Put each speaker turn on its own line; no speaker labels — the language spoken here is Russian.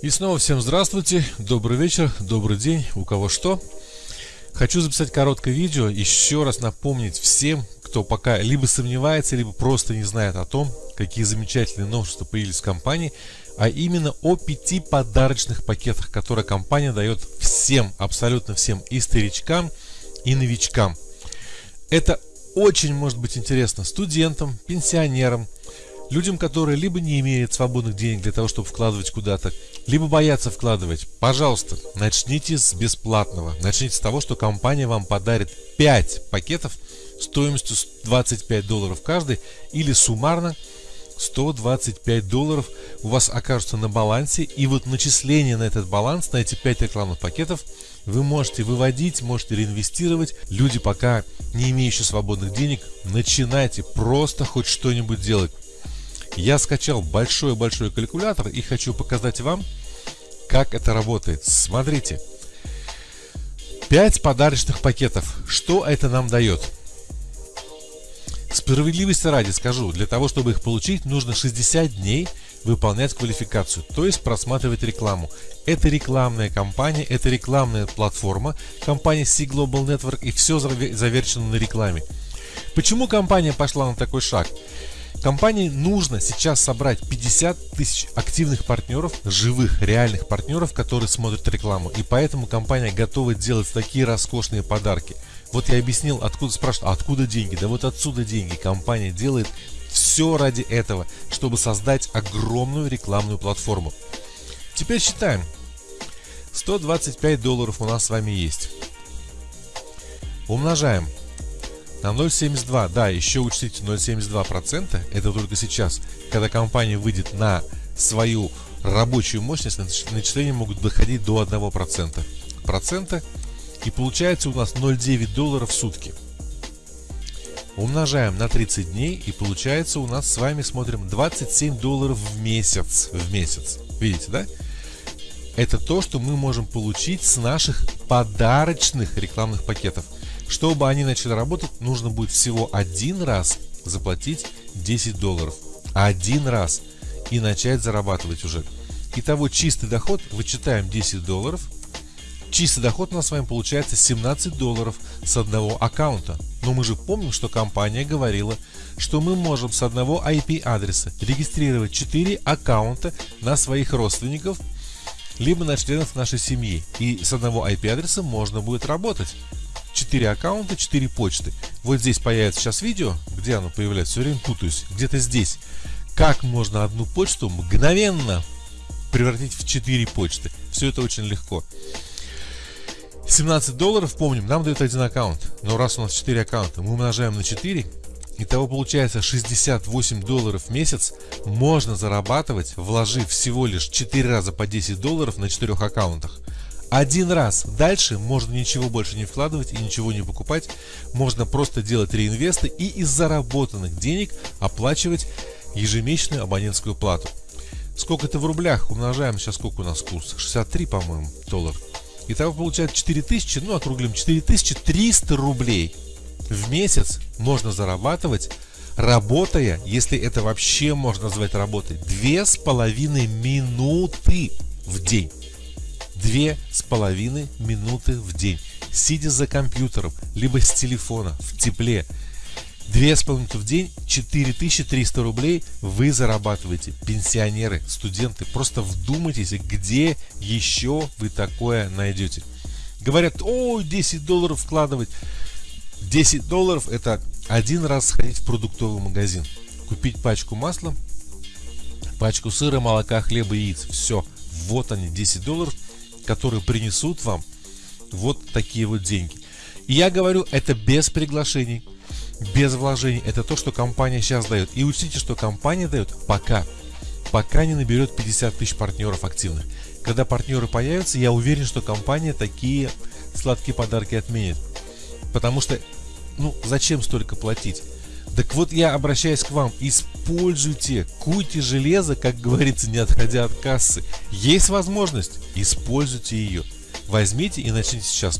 И снова всем здравствуйте, добрый вечер, добрый день, у кого что. Хочу записать короткое видео, еще раз напомнить всем, кто пока либо сомневается, либо просто не знает о том, какие замечательные новшества появились в компании, а именно о пяти подарочных пакетах, которые компания дает всем, абсолютно всем, и старичкам, и новичкам. Это очень может быть интересно студентам, пенсионерам, Людям, которые либо не имеют свободных денег для того, чтобы вкладывать куда-то, либо боятся вкладывать, пожалуйста, начните с бесплатного. Начните с того, что компания вам подарит 5 пакетов стоимостью 25 долларов каждый или суммарно 125 долларов у вас окажутся на балансе и вот начисление на этот баланс, на эти 5 рекламных пакетов вы можете выводить, можете реинвестировать. Люди пока не имеющие свободных денег, начинайте просто хоть что-нибудь делать. Я скачал большой-большой калькулятор и хочу показать вам, как это работает. Смотрите. 5 подарочных пакетов. Что это нам дает? Справедливости ради скажу, для того, чтобы их получить, нужно 60 дней выполнять квалификацию, то есть просматривать рекламу. Это рекламная кампания, это рекламная платформа, компания C Global Network и все завершено на рекламе. Почему компания пошла на такой шаг? Компании нужно сейчас собрать 50 тысяч активных партнеров, живых, реальных партнеров, которые смотрят рекламу. И поэтому компания готова делать такие роскошные подарки. Вот я объяснил, откуда спрашивают, откуда деньги? Да вот отсюда деньги. Компания делает все ради этого, чтобы создать огромную рекламную платформу. Теперь считаем. 125 долларов у нас с вами есть. Умножаем на 0,72, да, еще учтите 0,72%, это только сейчас, когда компания выйдет на свою рабочую мощность, начисления могут доходить до 1%. Процента, и получается у нас 0,9 долларов в сутки. Умножаем на 30 дней и получается у нас с вами смотрим 27 долларов в месяц. В месяц. Видите, да? Это то, что мы можем получить с наших подарочных рекламных пакетов. Чтобы они начали работать, нужно будет всего один раз заплатить 10 долларов. Один раз. И начать зарабатывать уже. Итого чистый доход, вычитаем 10 долларов. Чистый доход у нас с вами получается 17 долларов с одного аккаунта. Но мы же помним, что компания говорила, что мы можем с одного IP-адреса регистрировать 4 аккаунта на своих родственников, либо на членов нашей семьи. И с одного IP-адреса можно будет работать. 4 аккаунта, 4 почты. Вот здесь появится сейчас видео, где оно появляется, все время путаюсь, где-то здесь. Как можно одну почту мгновенно превратить в 4 почты. Все это очень легко. 17 долларов, помним, нам дают один аккаунт. Но раз у нас 4 аккаунта, мы умножаем на 4. Итого получается 68 долларов в месяц можно зарабатывать, вложив всего лишь 4 раза по 10 долларов на 4 аккаунтах. Один раз. Дальше можно ничего больше не вкладывать и ничего не покупать. Можно просто делать реинвесты и из заработанных денег оплачивать ежемесячную абонентскую плату. Сколько это в рублях? Умножаем сейчас сколько у нас курс? 63, по-моему, доллар. Итого получается 4000, ну округлим, 4300 рублей в месяц можно зарабатывать, работая, если это вообще можно назвать работой, две с половиной минуты в день две с половиной минуты в день, сидя за компьютером, либо с телефона, в тепле. Две с половиной минуты в день, 4300 рублей вы зарабатываете. Пенсионеры, студенты, просто вдумайтесь, где еще вы такое найдете. Говорят, о, 10 долларов вкладывать. 10 долларов это один раз сходить в продуктовый магазин, купить пачку масла, пачку сыра, молока, хлеба, яиц. Все, вот они, 10 долларов – которые принесут вам вот такие вот деньги. И я говорю, это без приглашений, без вложений. Это то, что компания сейчас дает. И учтите, что компания дает пока. Пока не наберет 50 тысяч партнеров активных. Когда партнеры появятся, я уверен, что компания такие сладкие подарки отменит. Потому что, ну, зачем столько платить? Так вот я обращаюсь к вам, используйте, куйте железо, как говорится, не отходя от кассы. Есть возможность, используйте ее. Возьмите и начните сейчас.